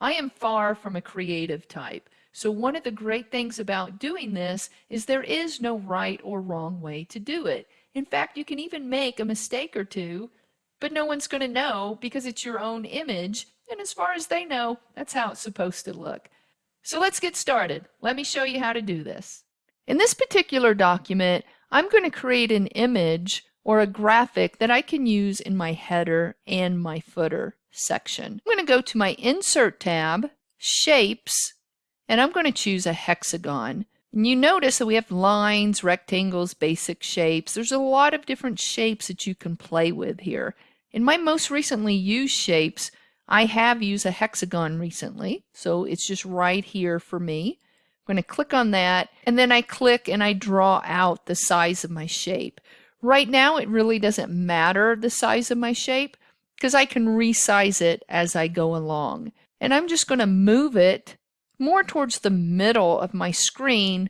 I am far from a creative type. So one of the great things about doing this is there is no right or wrong way to do it. In fact, you can even make a mistake or two, but no one's going to know because it's your own image. And as far as they know, that's how it's supposed to look. So let's get started. Let me show you how to do this. In this particular document, I'm going to create an image or a graphic that I can use in my header and my footer section. I'm going to go to my Insert tab, Shapes, and I'm going to choose a hexagon. And you notice that we have lines, rectangles, basic shapes. There's a lot of different shapes that you can play with here. In my most recently used shapes, I have used a hexagon recently, so it's just right here for me. I'm going to click on that, and then I click and I draw out the size of my shape. Right now, it really doesn't matter the size of my shape because I can resize it as I go along. And I'm just going to move it more towards the middle of my screen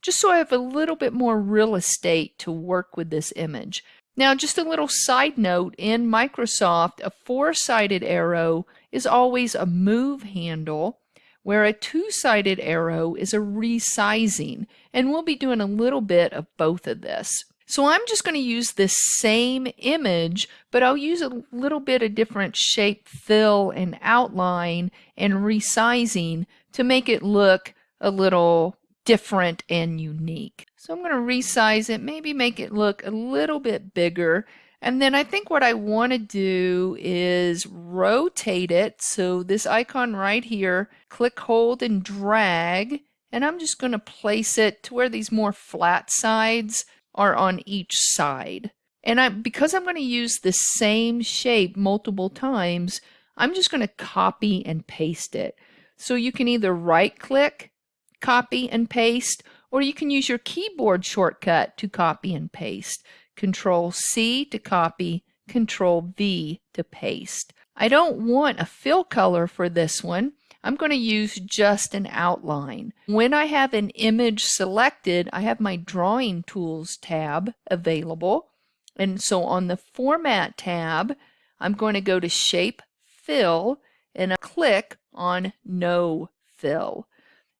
just so I have a little bit more real estate to work with this image. Now, just a little side note, in Microsoft, a four-sided arrow is always a move handle, where a two-sided arrow is a resizing, and we'll be doing a little bit of both of this. So I'm just going to use this same image, but I'll use a little bit of different shape, fill, and outline and resizing to make it look a little different and unique. So I'm going to resize it, maybe make it look a little bit bigger. And then I think what I want to do is rotate it. So this icon right here, click, hold, and drag. And I'm just going to place it to where these more flat sides are on each side. And I, because I'm going to use the same shape multiple times, I'm just going to copy and paste it. So you can either right click, copy and paste, or you can use your keyboard shortcut to copy and paste. Control C to copy, Control V to paste. I don't want a fill color for this one. I'm going to use just an outline. When I have an image selected, I have my Drawing Tools tab available. And so on the Format tab, I'm going to go to Shape Fill and I click on no fill.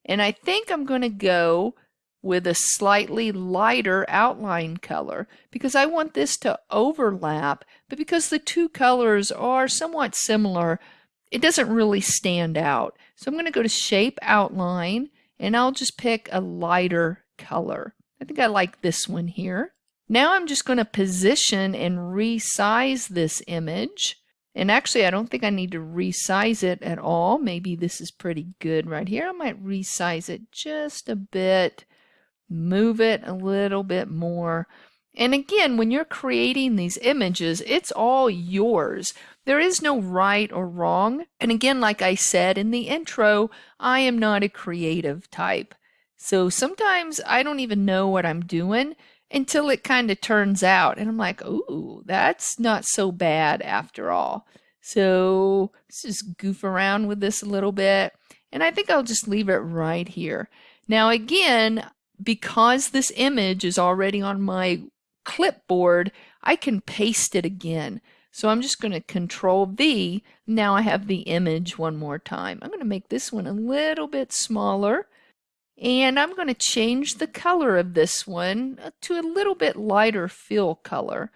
And I think I'm going to go with a slightly lighter outline color because I want this to overlap, but because the two colors are somewhat similar, it doesn't really stand out. So I'm going to go to Shape Outline and I'll just pick a lighter color. I think I like this one here. Now I'm just going to position and resize this image. And actually, I don't think I need to resize it at all. Maybe this is pretty good right here. I might resize it just a bit, move it a little bit more. And again, when you're creating these images, it's all yours. There is no right or wrong. And again, like I said in the intro, I am not a creative type. So sometimes I don't even know what I'm doing until it kind of turns out. And I'm like, ooh, that's not so bad after all. So let's just goof around with this a little bit. And I think I'll just leave it right here. Now again, because this image is already on my clipboard, I can paste it again. So I'm just going to control V. Now I have the image one more time. I'm going to make this one a little bit smaller. And I'm going to change the color of this one uh, to a little bit lighter fill color.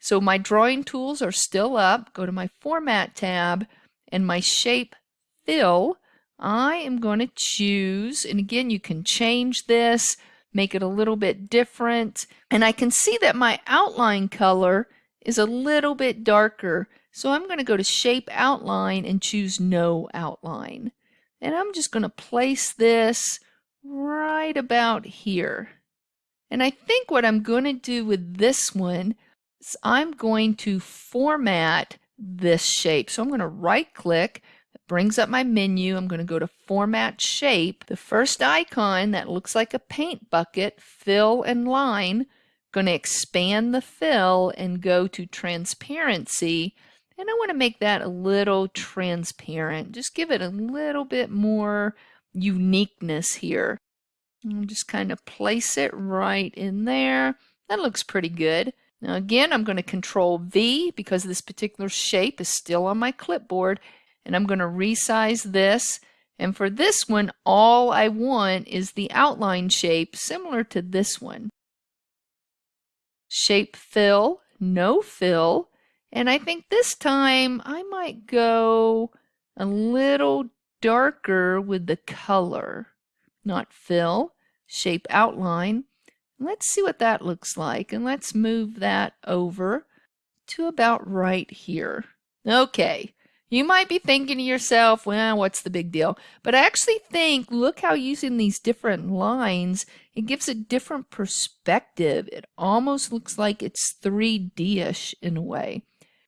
So my drawing tools are still up. Go to my Format tab and my Shape Fill. I am going to choose, and again, you can change this, make it a little bit different. And I can see that my outline color is a little bit darker. So I'm going to go to Shape Outline and choose No Outline. And I'm just going to place this right about here. And I think what I'm going to do with this one is I'm going to format this shape. So I'm going to right click, it brings up my menu. I'm going to go to format shape. The first icon that looks like a paint bucket, fill and line, going to expand the fill and go to transparency. And I want to make that a little transparent. Just give it a little bit more uniqueness here. And just kind of place it right in there. That looks pretty good. Now again, I'm going to control V because this particular shape is still on my clipboard. and I'm going to resize this. And for this one, all I want is the outline shape similar to this one. Shape fill, no fill. And I think this time I might go a little darker with the color. Not fill, shape outline. Let's see what that looks like. And let's move that over to about right here. Okay. You might be thinking to yourself, well, what's the big deal? But I actually think, look how using these different lines, it gives a different perspective. It almost looks like it's 3D-ish in a way.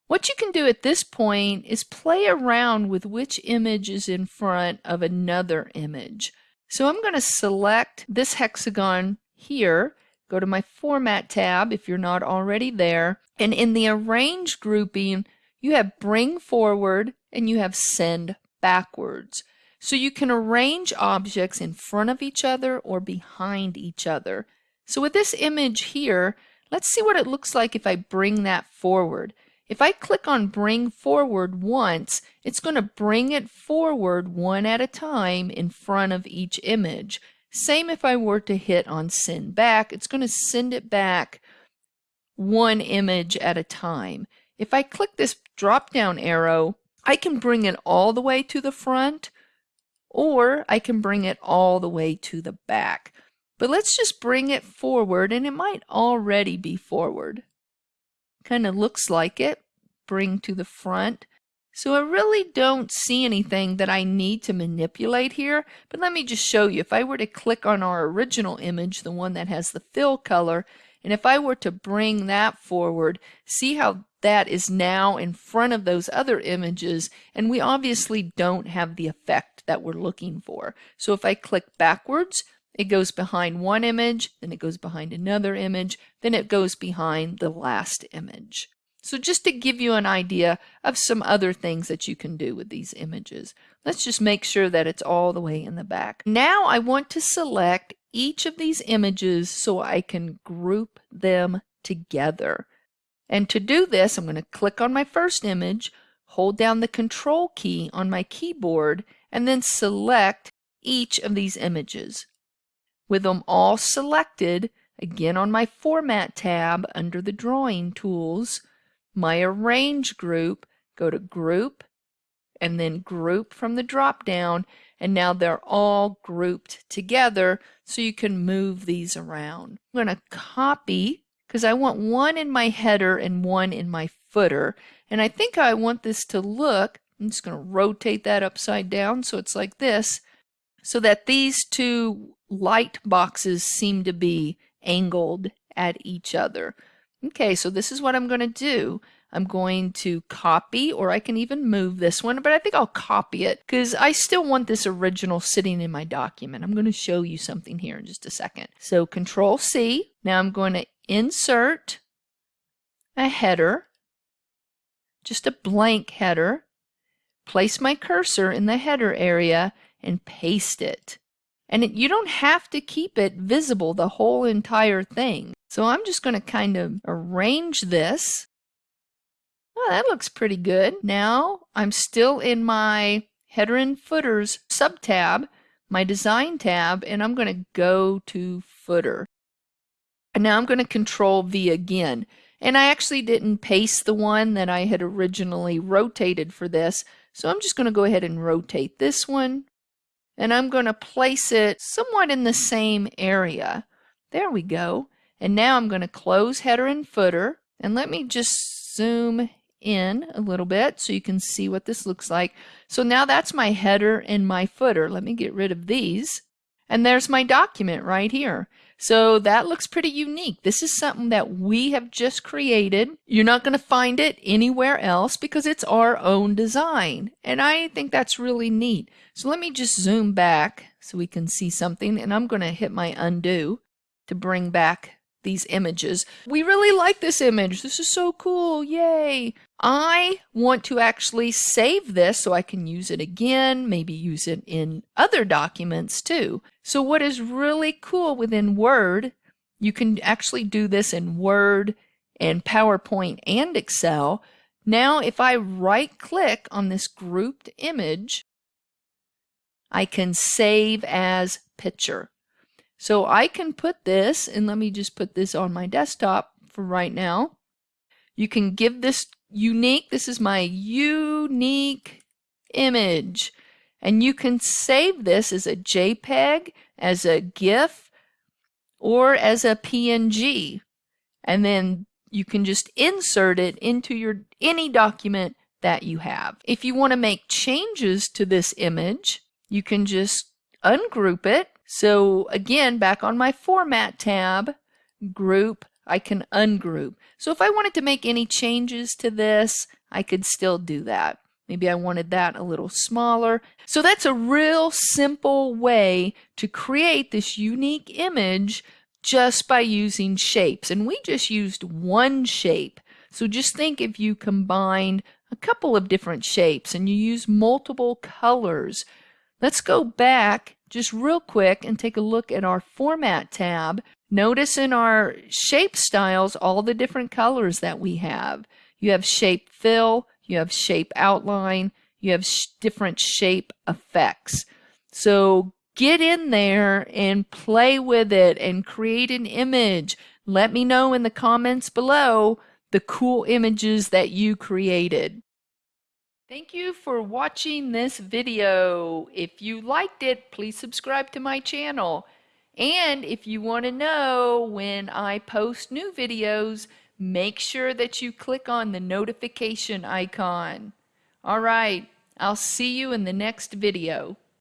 What you can do at this point is play around with which image is in front of another image. So I'm going to select this hexagon here, go to my Format tab if you're not already there, and in the Arrange grouping, you have bring forward and you have send backwards. So you can arrange objects in front of each other or behind each other. So with this image here, let's see what it looks like if I bring that forward. If I click on bring forward once, it's going to bring it forward one at a time in front of each image. Same if I were to hit on send back, it's going to send it back one image at a time. If I click this drop down arrow, I can bring it all the way to the front or I can bring it all the way to the back. But let's just bring it forward and it might already be forward. Kind of looks like it. Bring to the front. So I really don't see anything that I need to manipulate here, but let me just show you. If I were to click on our original image, the one that has the fill color, and if I were to bring that forward, see how that is now in front of those other images, and we obviously don't have the effect that we're looking for. So if I click backwards, it goes behind one image, then it goes behind another image, then it goes behind the last image. So just to give you an idea of some other things that you can do with these images. Let's just make sure that it's all the way in the back. Now I want to select each of these images so I can group them together. And to do this, I'm going to click on my first image, hold down the control key on my keyboard, and then select each of these images. With them all selected, again on my Format tab under the Drawing Tools, my Arrange group, go to Group, and then Group from the drop-down, and now they're all grouped together so you can move these around. I'm going to copy because I want one in my header and one in my footer. And I think I want this to look, I'm just going to rotate that upside down so it's like this, so that these two light boxes seem to be angled at each other. Okay, so this is what I'm going to do. I'm going to copy, or I can even move this one, but I think I'll copy it because I still want this original sitting in my document. I'm going to show you something here in just a second. So Control C. Now I'm going to insert a header, just a blank header, place my cursor in the header area and paste it. And it, you don't have to keep it visible the whole entire thing. So I'm just going to kind of arrange this. Oh, that looks pretty good. Now I'm still in my header and footers sub tab, my design tab, and I'm going to go to footer. And now I'm going to control V again. And I actually didn't paste the one that I had originally rotated for this. So I'm just going to go ahead and rotate this one. And I'm going to place it somewhat in the same area. There we go. And now I'm going to close header and footer. And let me just zoom in a little bit so you can see what this looks like. So now that's my header and my footer. Let me get rid of these. And there's my document right here. So that looks pretty unique. This is something that we have just created. You're not going to find it anywhere else because it's our own design. And I think that's really neat. So let me just zoom back so we can see something. And I'm going to hit my undo to bring back these images. We really like this image. This is so cool. Yay. I want to actually save this so I can use it again, maybe use it in other documents too. So what is really cool within Word, you can actually do this in Word and PowerPoint and Excel. Now if I right click on this grouped image, I can save as picture. So I can put this, and let me just put this on my desktop for right now. You can give this unique, this is my unique image. And you can save this as a JPEG, as a GIF, or as a PNG. And then you can just insert it into your any document that you have. If you want to make changes to this image, you can just ungroup it. So again, back on my Format tab, Group, I can ungroup. So if I wanted to make any changes to this, I could still do that. Maybe I wanted that a little smaller. So that's a real simple way to create this unique image just by using shapes. And we just used one shape. So just think if you combined a couple of different shapes and you use multiple colors. Let's go back just real quick and take a look at our Format tab. Notice in our shape styles all the different colors that we have. You have shape fill, you have shape outline, you have sh different shape effects. So get in there and play with it and create an image. Let me know in the comments below the cool images that you created. Thank you for watching this video. If you liked it, please subscribe to my channel. And if you want to know when I post new videos, make sure that you click on the notification icon. All right, I'll see you in the next video.